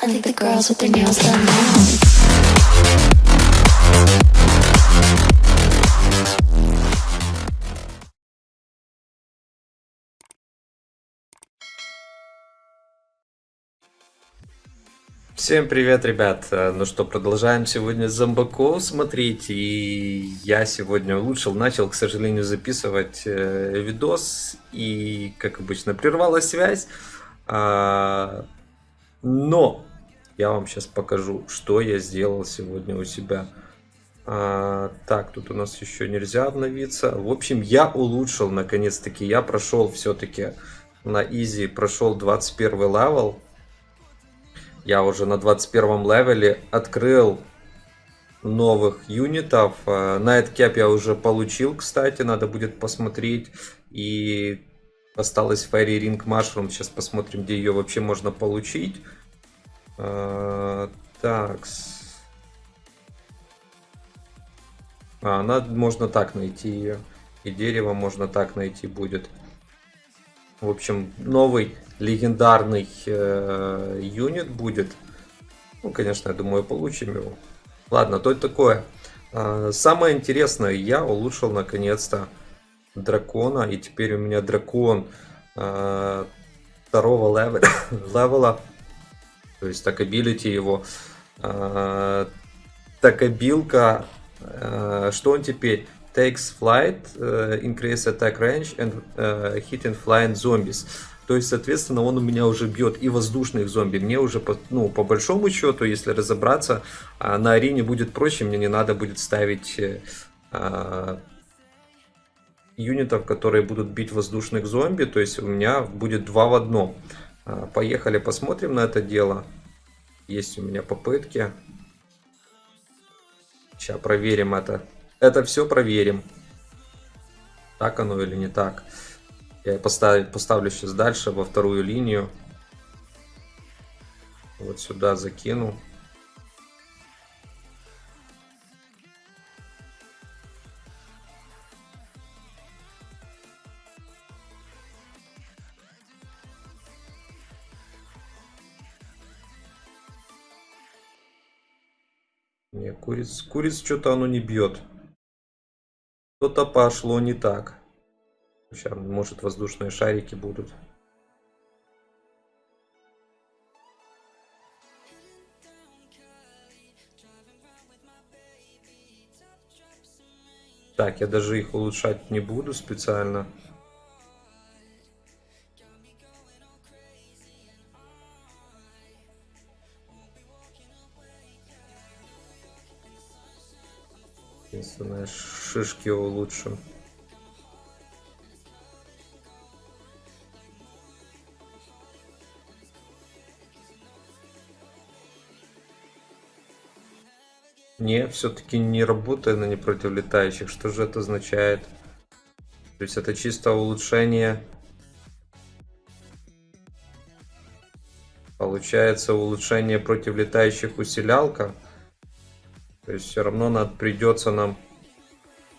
Now. Всем привет, ребят! Ну что, продолжаем сегодня зомбаков смотреть. И я сегодня улучшил, начал, к сожалению, записывать э, видос. И, как обычно, прервалась связь. А, но я вам сейчас покажу, что я сделал сегодня у себя. А, так, тут у нас еще нельзя обновиться. В общем, я улучшил, наконец-таки. Я прошел все-таки на easy, прошел 21 level. Я уже на 21 level е открыл новых юнитов. Э, Nightcap я уже получил, кстати, надо будет посмотреть. И осталась Fairy Ring Mushroom. Сейчас посмотрим, где ее вообще можно получить. Э, Так. А, она можно так найти ее. И дерево можно так найти будет. В общем, новый легендарный э, юнит будет. Ну, конечно, я думаю, получим его. Ладно, то это такое. Э, самое интересное, я улучшил наконец-то дракона. И теперь у меня дракон э, второго level а, level а. То есть так, ability его. Э, так, абилка. Э, что он теперь? takes flight, uh, increase attack range and uh, hitting flying zombies. То есть, соответственно, он у меня уже бьет и воздушных зомби. Мне уже, по, ну, по большому счету, если разобраться, uh, на арене будет проще. Мне не надо будет ставить uh, юнитов, которые будут бить воздушных зомби. То есть, у меня будет два в одном. Uh, поехали, посмотрим на это дело. Есть у меня попытки. Сейчас проверим это. Это все проверим. Так оно или не так. Я поставлю, поставлю сейчас дальше во вторую линию. Вот сюда закину. Куриц, куриц что-то оно не бьет. Что-то пошло не так. Сейчас, может, воздушные шарики будут. Так, я даже их улучшать не буду специально. Шишки улучшим. Не, все-таки не работает на не против летающих. Что же это означает? То есть это чисто улучшение. Получается улучшение против летающих усилялка. То есть все равно надо придется нам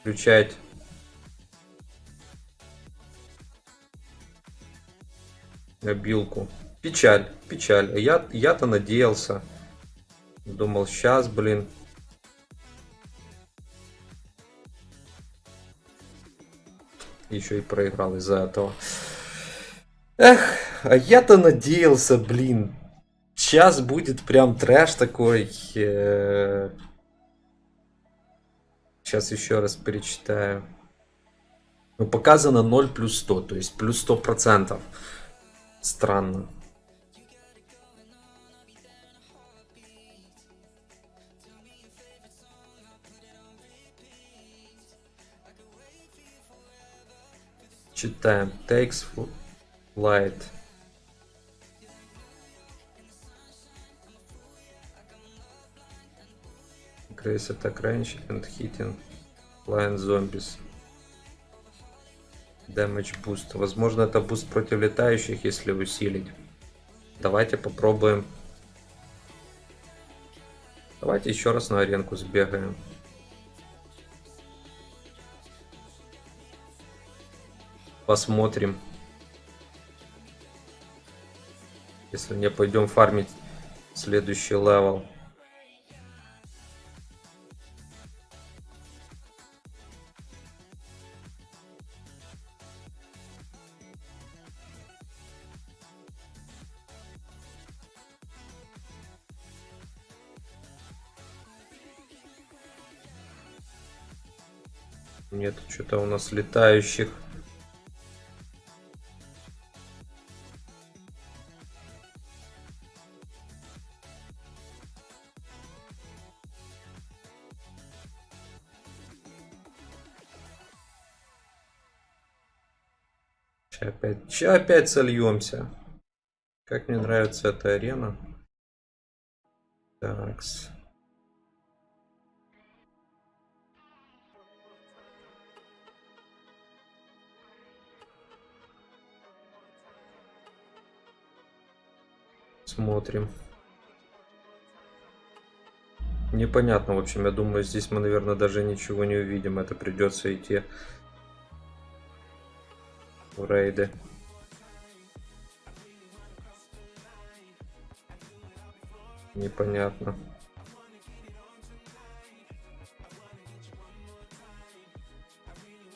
включать обилку. Печаль, печаль. Я, я-то надеялся. Думал, сейчас, блин. Еще и проиграл из-за этого. Эх, а я-то надеялся, блин. Сейчас будет прям трэш такой. Сейчас еще раз перечитаю. Ну, показано 0 плюс 100, то есть плюс 100 процентов. Странно. Читаем. Takes flight. Increase attack range and hitting flying zombies. Damage boost. Возможно, это boost против летающих, если усилить. Давайте попробуем. Давайте еще раз на аренку сбегаем. Посмотрим. Если не пойдем фармить Следующий level. Нет, что-то у нас летающих. Ща опять, ща опять сольемся. Как мне нравится эта арена. Такс. Смотрим. Непонятно, в общем, я думаю, здесь мы, наверное, даже ничего не увидим. Это придется идти в рейды. Непонятно.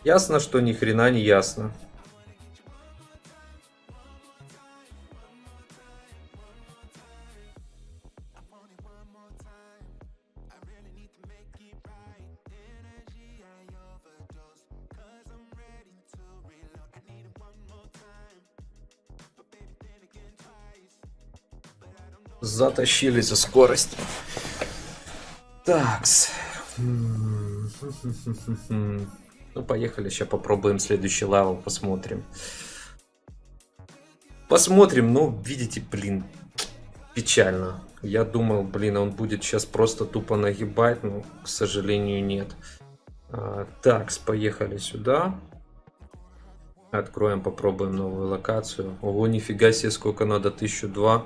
Ясно, что ни хрена не ясно. Затащили за скорость. Такс. Ну, поехали, сейчас попробуем следующий level, посмотрим. Посмотрим, ну, видите, блин, печально. Я думал, блин, он будет сейчас просто тупо нагибать, но, к сожалению, нет. А, такс, поехали сюда. Откроем, попробуем новую локацию. Ого, нифига себе, сколько надо, 1002.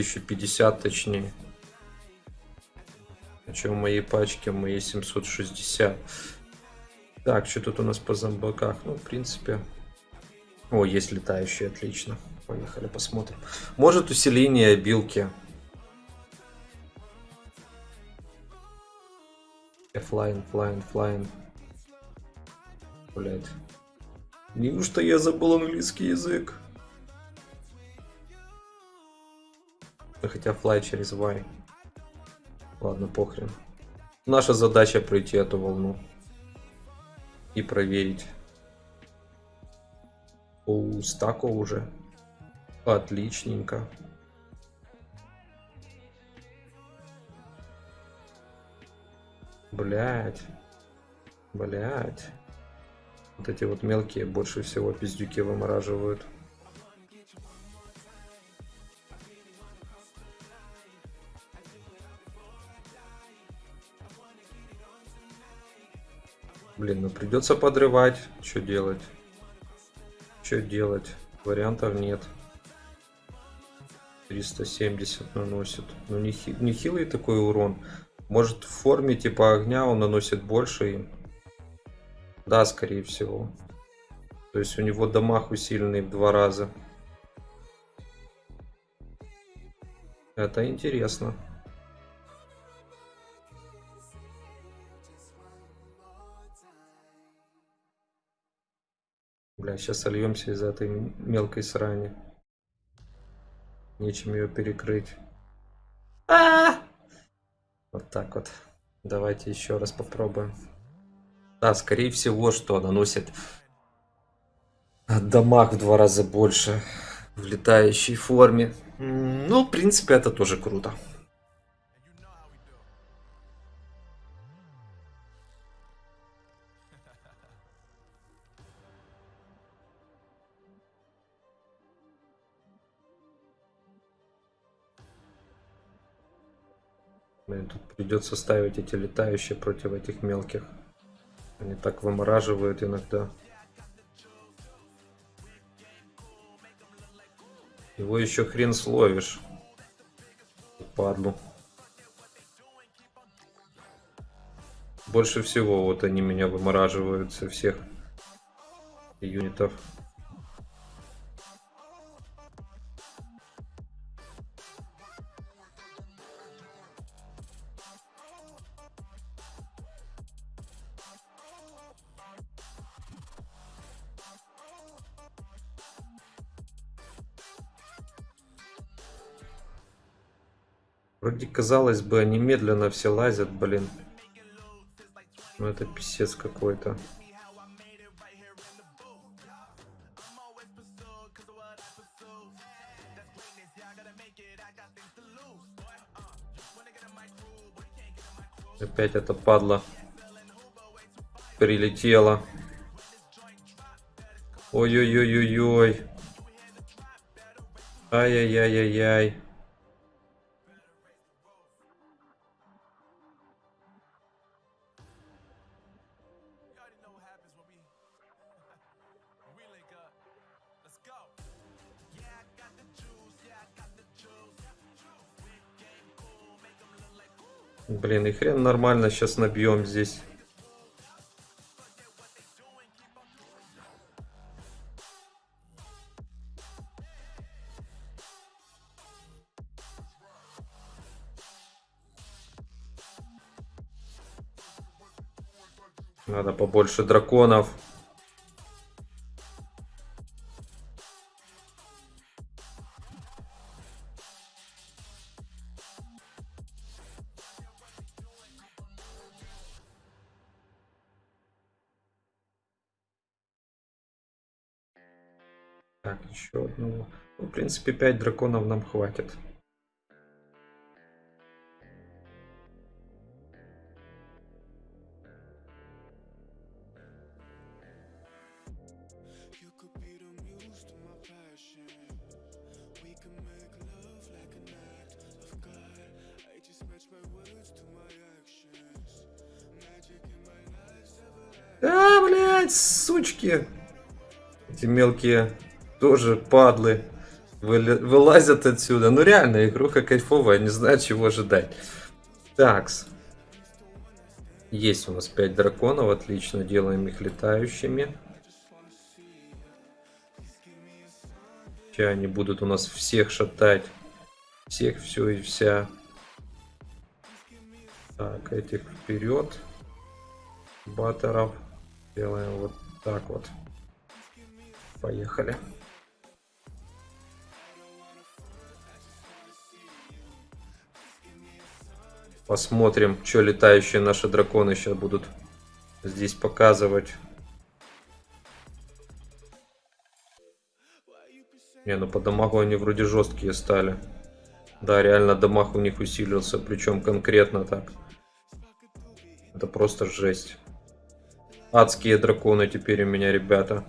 1050 точнее. А что в моей пачке? Моей 760. Так, что тут у нас по зомбаках? Ну, в принципе... О, есть летающие, отлично. Поехали, посмотрим. Может усиление билки. Flying, flying, flying. Блять. Неужто я забыл английский язык? Ну, хотя флай через Y. Ладно, похрен. Наша задача пройти эту волну. И проверить. У стако уже. Отличненько. Блять. Блять. Вот эти вот мелкие больше всего пиздюки вымораживают. Придется подрывать. Что делать? Что делать? Вариантов нет. 370 наносит. Ну не, хи не хилый такой урон. Может в форме типа огня он наносит больше им. Да, скорее всего. То есть у него дамаг усиленный в два раза. Это интересно. Бля, сейчас сольемся из этой мелкой срани. Нечем ее перекрыть. А -а -а! Вот так вот. Давайте еще раз попробуем. Да, скорее всего, что наносит дамаг в два раза больше в летающей форме. Ну, в принципе, это тоже круто. Блин, тут придется ставить эти летающие против этих мелких. Они так вымораживают иногда. Его еще хрен словишь. Падлу. Больше всего вот они меня вымораживают со всех юнитов. Вроде казалось бы, они медленно все лазят, блин. Ну это писец какой-то. Опять эта падла прилетела. Ой-ой-ой-ой-ой. Ай-яй-яй-яй-яй. Блин, и хрен нормально сейчас набьем здесь. Надо побольше драконов. Так, еще одного. Ну, в принципе, 5 драконов нам хватит. You could be the muse to my passion. We can make love like an act of God. I just match my words to my actions. Magic in my life, ever А, блядь, сучки. Эти мелкие тоже падлы. Вылазят отсюда. Ну реально, игруха кайфовая, не знаю, чего ожидать. Такс. Есть у нас 5 драконов, отлично, делаем их летающими. Сейчас они будут у нас всех шатать. Всех, все и вся. Так, этих вперед. Баттеров. Делаем вот так вот. Поехали. Посмотрим, что летающие наши драконы сейчас будут здесь показывать. Не, ну по дамагу они вроде жесткие стали. Да, реально дамаг у них усилился, причем конкретно так. Это просто жесть. Адские драконы теперь у меня, ребята.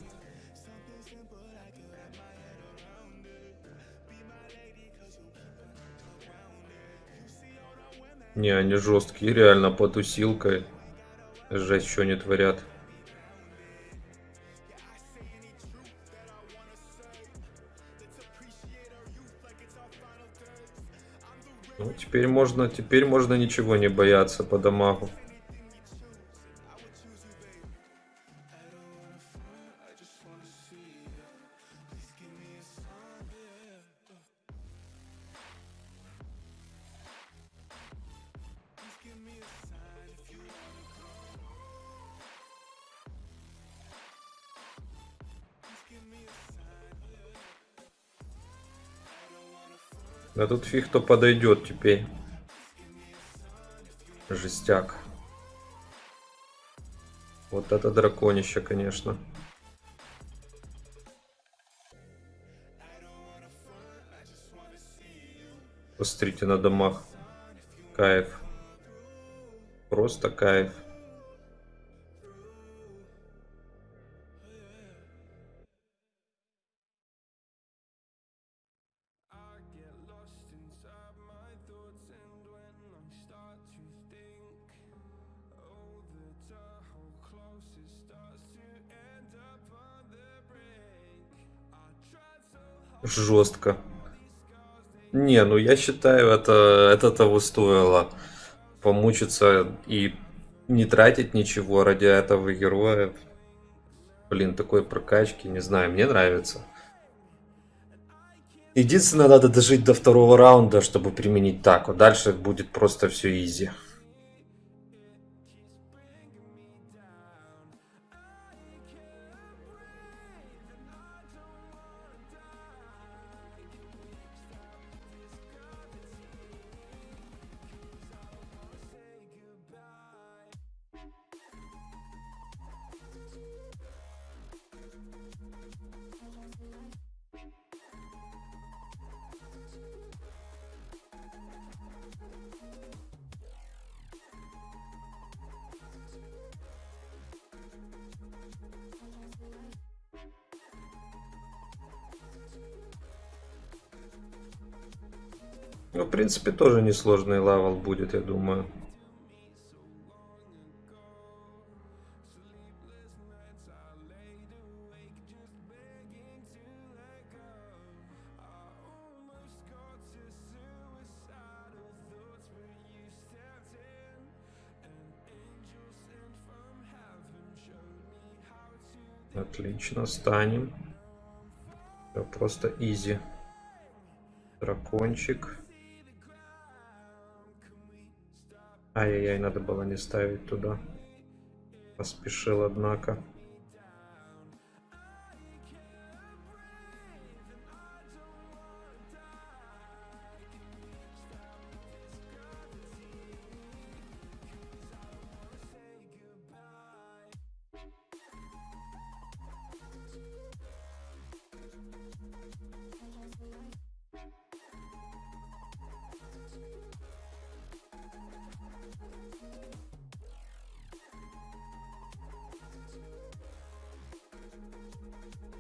Не, они жесткие, реально под усилкой. Жесть, что они творят. Ну, теперь можно, теперь можно ничего не бояться по дамагу. Да тут фиг кто подойдет теперь. Жестяк. Вот это драконище, конечно. Посмотрите на домах. Кайф. Просто кайф. Жестко. Не, ну я считаю, это, это того стоило. Помучиться и не тратить ничего ради этого героя. Блин, такой прокачки, не знаю, мне нравится. Единственное, надо дожить до второго раунда, чтобы применить так. Вот дальше будет просто все изи. Ну, в принципе, тоже несложный level будет, я думаю. Отлично, станем. Всё просто изи. Дракончик. Ай-яй-яй, надо было не ставить туда. Поспешил, однако.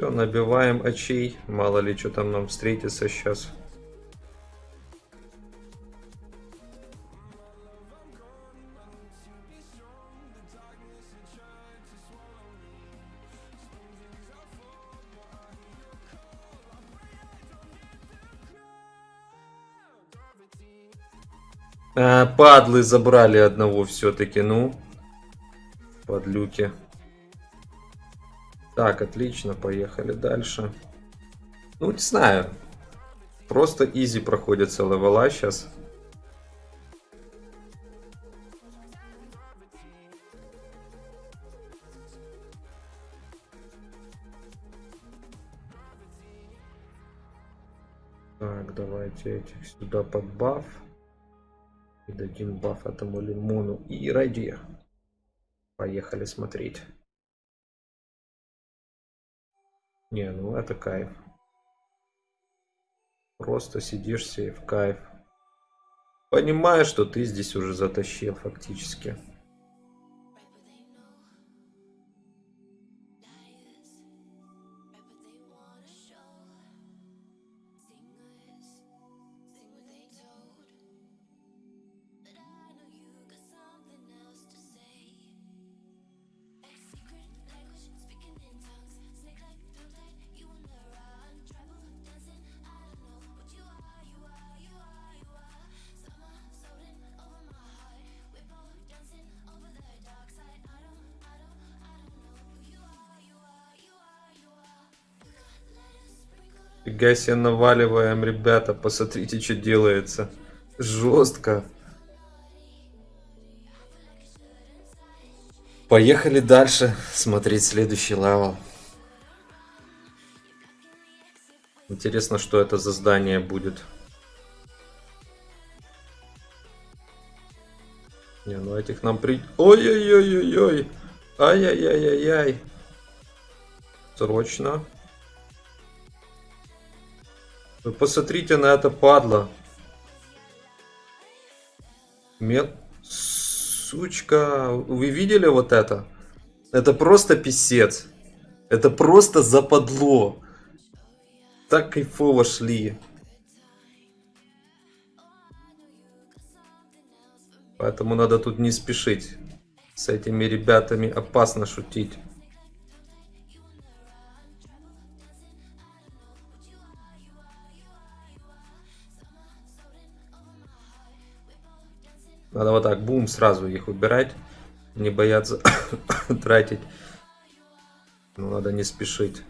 Все, набиваем очей. Мало ли, что там нам встретится сейчас. А, падлы забрали одного все-таки, ну. Подлюки. Так, отлично, поехали дальше. Ну, не знаю. Просто изи проходится левела сейчас. Так, давайте этих сюда под баф. И дадим баф этому лимону. И ради. Поехали смотреть. Не, ну это кайф. Просто сидишь себе в кайф. Понимаешь, что ты здесь уже затащил фактически. Фига себе наваливаем, ребята. Посмотрите, что делается. Жестко. Поехали дальше смотреть следующий level. Интересно, что это за здание будет. Не, ну этих нам при... Ой-ой-ой-ой-ой. Ай-яй-яй-яй-яй. Срочно. Вы посмотрите на это падла. Мел... Сучка. Вы видели вот это? Это просто писец. Это просто западло. Так кайфово шли. Поэтому надо тут не спешить. С этими ребятами опасно шутить. Надо вот так, бум, сразу их убирать. Не бояться тратить. Но надо не спешить.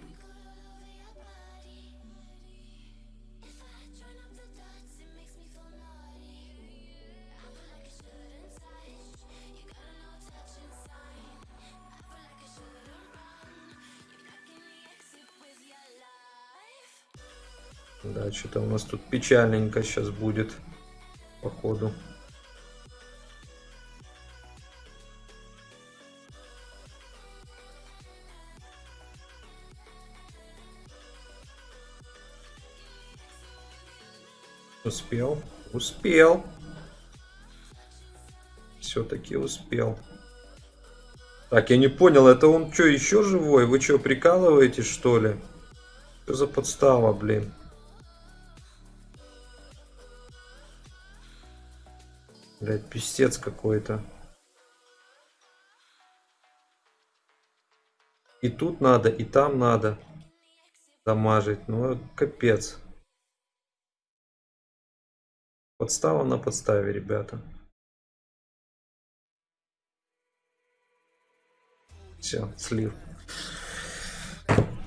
Да, что-то у нас тут печальненько сейчас будет, походу. Успел. Успел. Все-таки успел. Так, я не понял, это он что, еще живой? Вы что, прикалываетесь, что ли? Что за подстава, блин? Блять, пиздец какой-то. И тут надо, и там надо дамажить. Ну, капец. Подстава на подставе, ребята. Все, слив.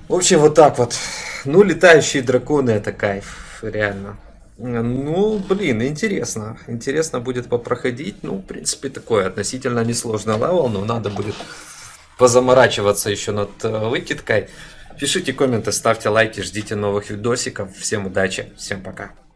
В общем, вот так вот. Ну, летающие драконы это кайф, реально. Ну, блин, интересно. Интересно будет попроходить. Ну, в принципе, такой относительно несложный level, но надо будет позаморачиваться еще над э, выкидкой. Пишите комменты, ставьте лайки, ждите новых видосиков. Всем удачи, всем пока.